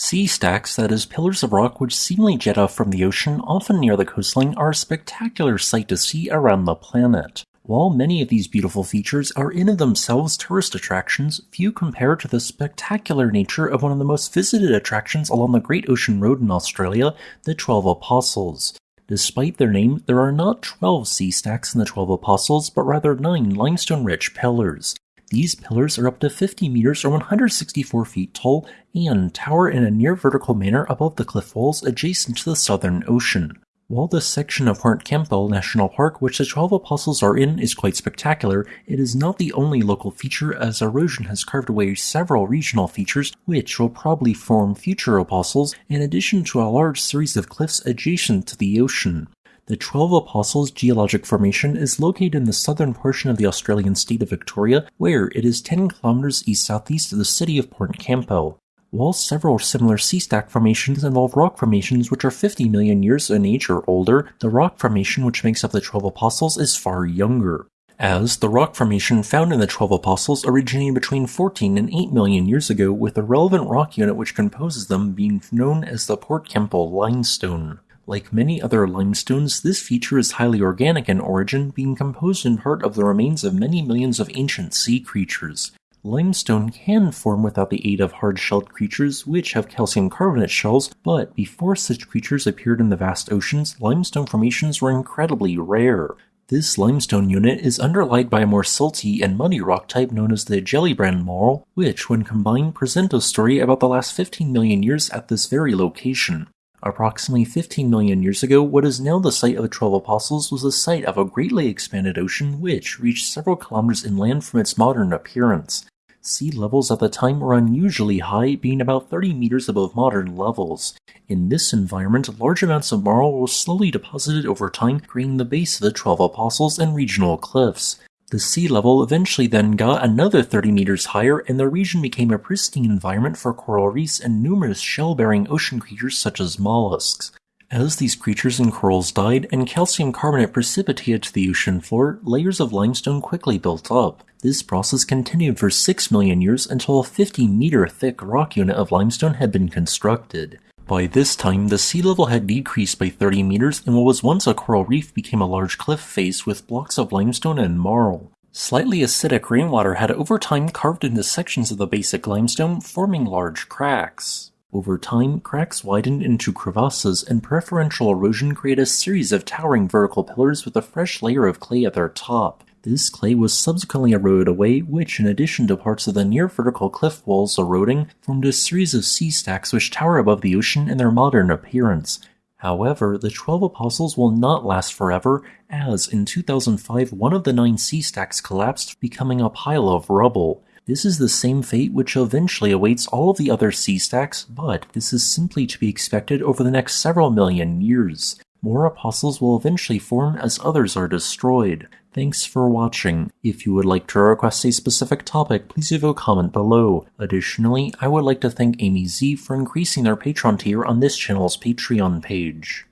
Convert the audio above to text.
Sea stacks, that is, pillars of rock which seemingly jet off from the ocean, often near the coastline, are a spectacular sight to see around the planet. While many of these beautiful features are in of themselves tourist attractions, few compare to the spectacular nature of one of the most visited attractions along the Great Ocean Road in Australia, the Twelve Apostles. Despite their name, there are not 12 sea stacks in the Twelve Apostles, but rather 9 limestone rich pillars. These pillars are up to 50 meters or 164 feet tall and tower in a near vertical manner above the cliff walls adjacent to the Southern Ocean. While this section of Port Campbell National Park, which the Twelve Apostles are in, is quite spectacular, it is not the only local feature as erosion has carved away several regional features which will probably form future apostles, in addition to a large series of cliffs adjacent to the ocean. The Twelve Apostles geologic formation is located in the southern portion of the Australian state of Victoria, where it is 10 kilometers east southeast of the city of Port Campbell. While several similar sea stack formations involve rock formations which are 50 million years in age or older, the rock formation which makes up the Twelve Apostles is far younger. As the rock formation found in the Twelve Apostles originated between 14 and 8 million years ago, with the relevant rock unit which composes them being known as the Port Campbell Limestone. Like many other limestones, this feature is highly organic in origin, being composed in part of the remains of many millions of ancient sea creatures. Limestone can form without the aid of hard-shelled creatures which have calcium carbonate shells, but before such creatures appeared in the vast oceans, limestone formations were incredibly rare. This limestone unit is underlaid by a more silty and muddy rock type known as the Gellibrand Marl, which, when combined, present a story about the last 15 million years at this very location. Approximately 15 million years ago, what is now the site of the Twelve Apostles was the site of a greatly expanded ocean which reached several kilometers inland from its modern appearance. Sea levels at the time were unusually high, being about 30 meters above modern levels. In this environment, large amounts of marl were slowly deposited over time, creating the base of the Twelve Apostles and regional cliffs. The sea level eventually then got another 30 meters higher, and the region became a pristine environment for coral reefs and numerous shell bearing ocean creatures such as mollusks. As these creatures and corals died and calcium carbonate precipitated to the ocean floor, layers of limestone quickly built up. This process continued for 6 million years until a 50 meter thick rock unit of limestone had been constructed. By this time, the sea level had decreased by 30 meters, and what was once a coral reef became a large cliff face with blocks of limestone and marl. Slightly acidic rainwater had over time carved into sections of the basic limestone, forming large cracks. Over time, cracks widened into crevasses, and preferential erosion created a series of towering vertical pillars with a fresh layer of clay at their top. This clay was subsequently eroded away, which, in addition to parts of the near vertical cliff walls eroding, formed a series of sea stacks which tower above the ocean in their modern appearance. However, the Twelve Apostles will not last forever, as in 2005 one of the nine sea stacks collapsed, becoming a pile of rubble. This is the same fate which eventually awaits all of the other sea stacks, but this is simply to be expected over the next several million years. More apostles will eventually form as others are destroyed. Thanks for watching. If you would like to request a specific topic, please leave a comment below. Additionally, I would like to thank Amy Z for increasing their Patreon tier on this channel's Patreon page.